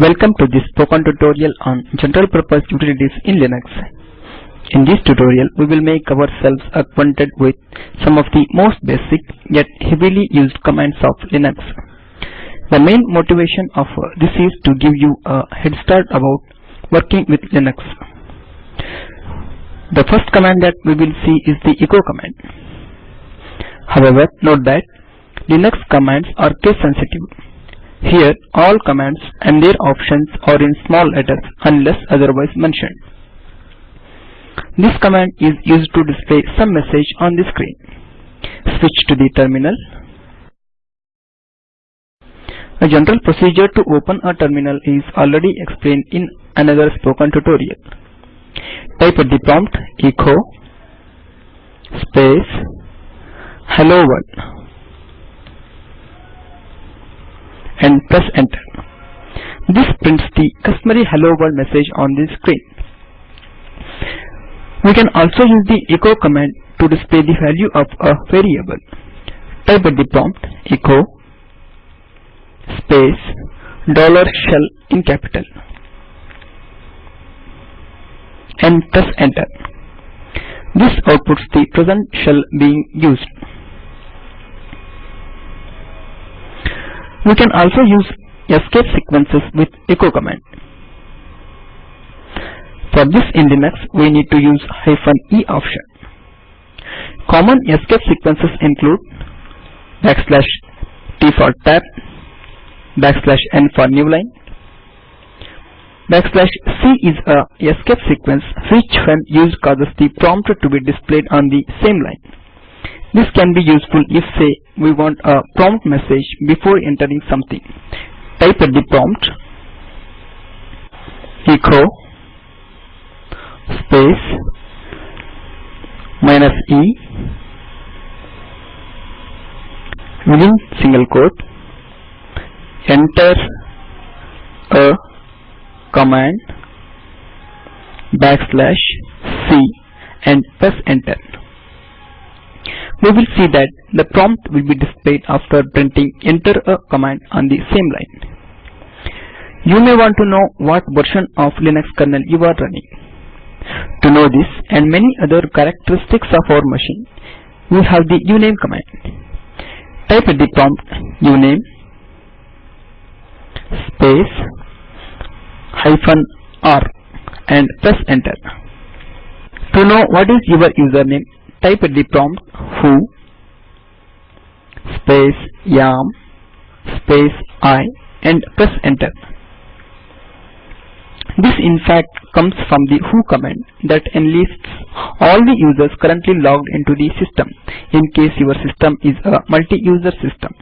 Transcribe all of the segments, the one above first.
Welcome to this spoken tutorial on general purpose utilities in Linux. In this tutorial we will make ourselves acquainted with some of the most basic yet heavily used commands of Linux. The main motivation of this is to give you a head start about working with Linux. The first command that we will see is the echo command. However, note that Linux commands are case sensitive. Here all commands and their options are in small letters unless otherwise mentioned. This command is used to display some message on the screen. Switch to the terminal. A general procedure to open a terminal is already explained in another spoken tutorial. Type at the prompt echo space hello world and press enter. This prints the customary hello world message on the screen. We can also use the echo command to display the value of a variable. Type at the prompt echo space dollar shell in capital and press enter. This outputs the present shell being used. We can also use escape sequences with echo command. For this in Linux we need to use hyphen e option. Common escape sequences include backslash t for tab, backslash n for new line, backslash c is a escape sequence which when used causes the prompt to be displayed on the same line. This can be useful if say we want a prompt message before entering something. Type at the prompt echo space minus e within single quote enter a command backslash c and press enter. We will see that the prompt will be displayed after printing enter a command on the same line. You may want to know what version of Linux kernel you are running. To know this and many other characteristics of our machine, we have the uname command. Type the prompt uname space hyphen r and press enter. To know what is your username, type the prompt who space am space i and press enter. This in fact comes from the who command that enlists all the users currently logged into the system in case your system is a multi-user system.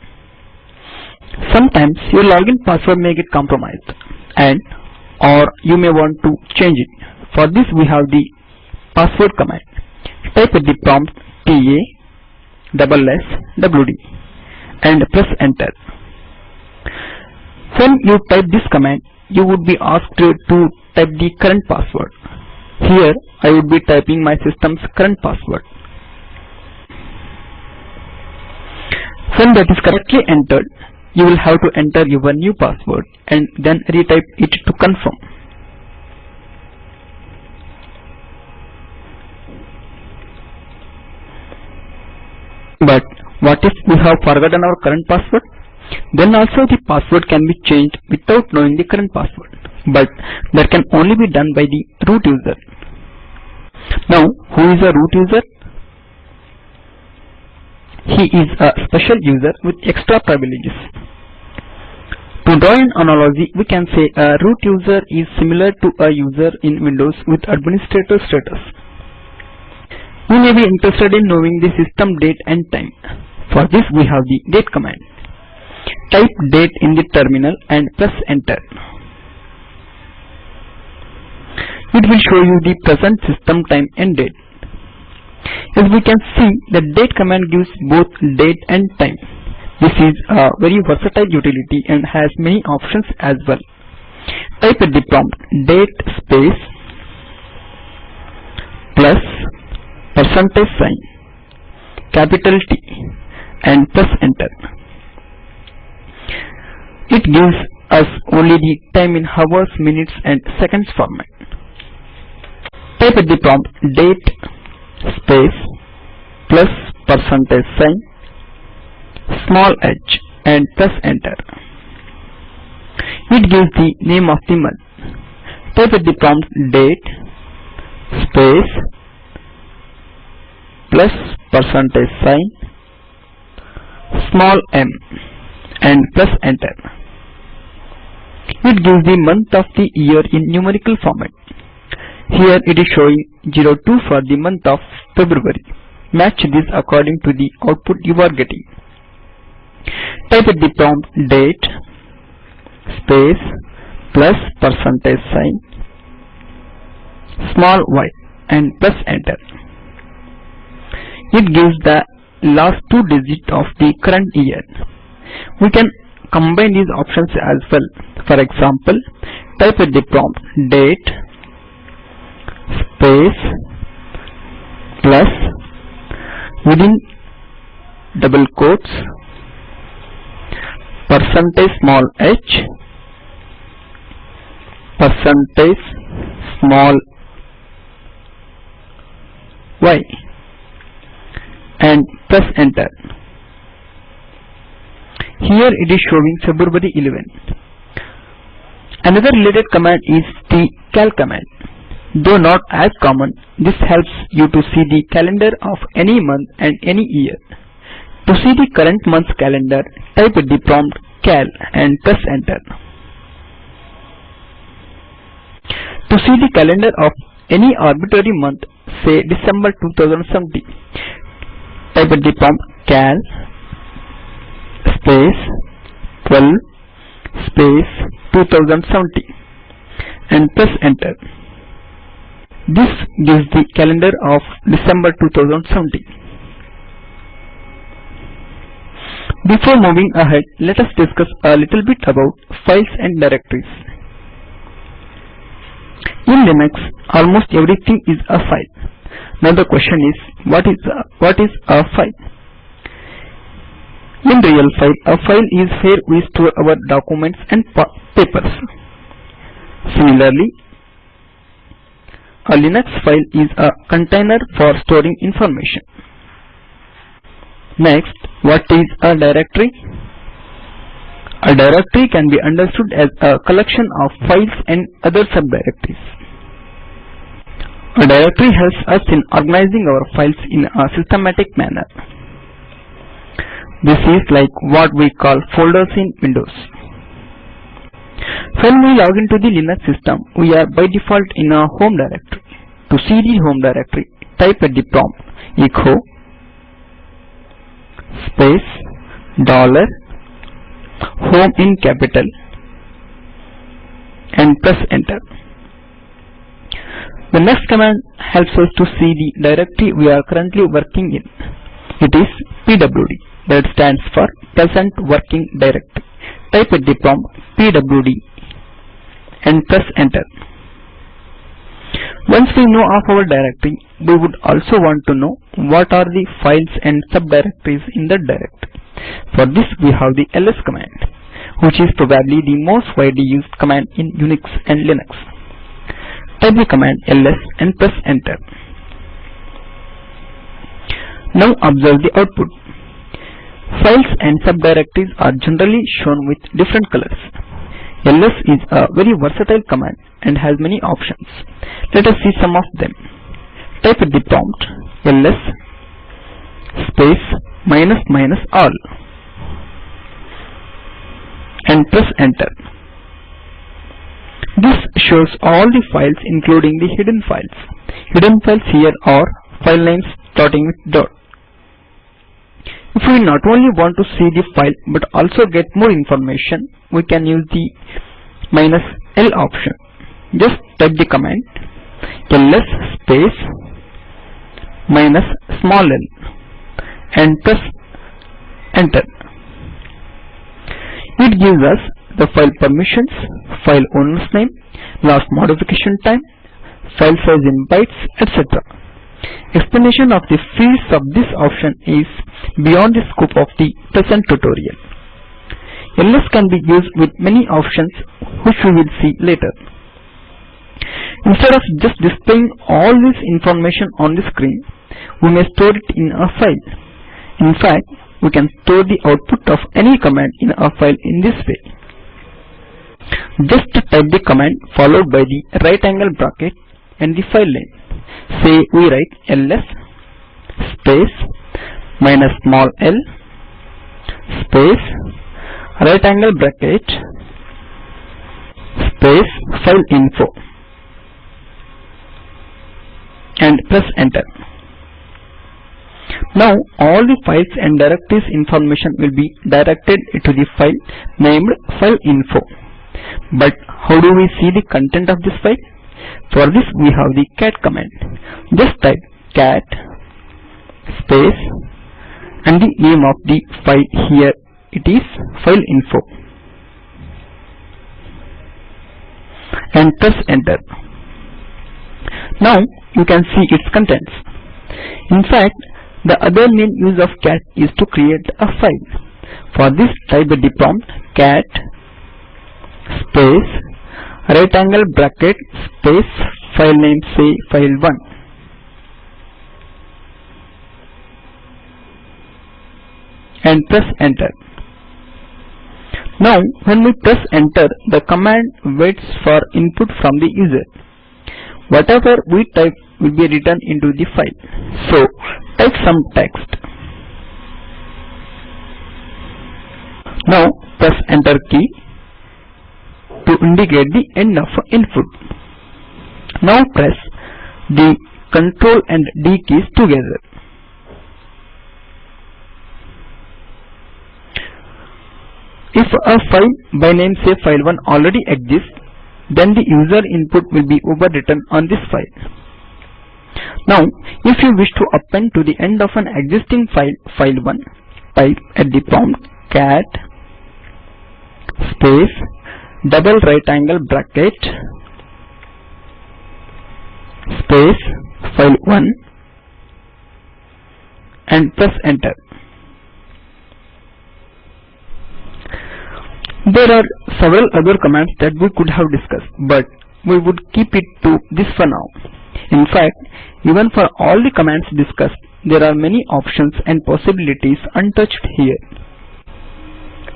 Sometimes your login password may get compromised and or you may want to change it. For this we have the password command. Type at the prompt PA WD and press enter. When you type this command you would be asked to type the current password. Here I would be typing my system's current password. When that is correctly entered, you will have to enter your new password and then retype it to confirm. But what if we have forgotten our current password? Then also the password can be changed without knowing the current password. But that can only be done by the root user. Now who is a root user? He is a special user with extra privileges. To draw an analogy, we can say a root user is similar to a user in Windows with administrator status. We may be interested in knowing the system date and time. For this we have the date command. Type date in the terminal and press enter. It will show you the present system time and date. As we can see, the date command gives both date and time. This is a very versatile utility and has many options as well. Type at the prompt date space plus percentage sign capital T and press enter. It gives us only the time in hours, minutes and seconds format. Type at the prompt date space plus percentage sign small h and press enter. It gives the name of the month. Type at the prompt date space plus percentage sign small m and press enter. It gives the month of the year in numerical format. Here it is showing 02 for the month of February. Match this according to the output you are getting. Type at the prompt date space plus percentage sign small y and press enter. It gives the last two digits of the current year. We can combine these options as well. For example, type at the prompt date space plus within double quotes percentage small h percentage small y and press enter. Here it is showing February 11. Another related command is the cal command. Though not as common, this helps you to see the calendar of any month and any year. To see the current month's calendar, type the prompt cal and press enter. To see the calendar of any arbitrary month, say December 2070, type the prompt cal space 12 space 2070 and press enter. This gives the calendar of December 2070. Before moving ahead, let us discuss a little bit about files and directories. In Linux, almost everything is a file. Now the question is, what is a, what is a file? In real file, a file is where we store our documents and papers. Similarly, a Linux file is a container for storing information. Next, what is a directory? A directory can be understood as a collection of files and other subdirectories. A directory helps us in organizing our files in a systematic manner. This is like what we call folders in Windows. When we log into the Linux system, we are by default in a home directory. To see the home directory, type at the prompt echo space dollar home in capital and press enter. The next command helps us to see the directory we are currently working in. It is pwd that stands for present working directory. Type at the prompt pwd and press enter. Once we know of our directory, we would also want to know what are the files and subdirectories in that directory. For this we have the ls command, which is probably the most widely used command in Unix and Linux. Type the command ls and press enter. Now observe the output. Files and subdirectories are generally shown with different colors. ls is a very versatile command and has many options. Let us see some of them. Type the prompt ls space minus minus all and press enter. This shows all the files including the hidden files. Hidden files here are file names starting with dot. If we not only want to see the file but also get more information, we can use the minus L option. Just type the command ls space minus small l and press enter. It gives us the file permissions, file owner's name, last modification time, file size in bytes, etc. Explanation of the fields of this option is beyond the scope of the present tutorial. ls can be used with many options which we will see later. Instead of just displaying all this information on the screen, we may store it in a file. In fact, we can store the output of any command in a file in this way. Just type the command followed by the right angle bracket and the file name. Say we write ls space minus small l space right angle bracket space file info and press enter. Now all the files and directories information will be directed to the file named file info. But how do we see the content of this file? For this we have the cat command. Just type cat space and the name of the file here it is file info and press enter. Now you can see its contents. In fact, the other main use of cat is to create a file. For this type the prompt cat space right angle bracket space file name say file1 and press enter. Now when we press enter the command waits for input from the user. Whatever we type will be written into the file. So type some text. Now press enter key to indicate the end of input. Now press the Ctrl and D keys together. If a file by name say file1 already exists, then the user input will be overwritten on this file. Now, if you wish to append to the end of an existing file, file1, type at the prompt cat space double right angle bracket space file1 and press enter. There are several other commands that we could have discussed, but we would keep it to this for now. In fact, even for all the commands discussed, there are many options and possibilities untouched here.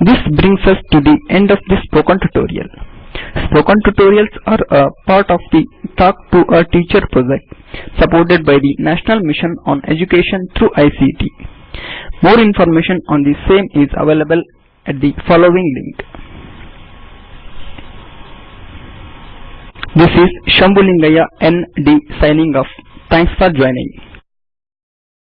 This brings us to the end of this spoken tutorial. Spoken tutorials are a part of the Talk to a Teacher project supported by the National Mission on Education through ICT. More information on the same is available at the following link. This is Shambulingaya ND signing off. Thanks for joining.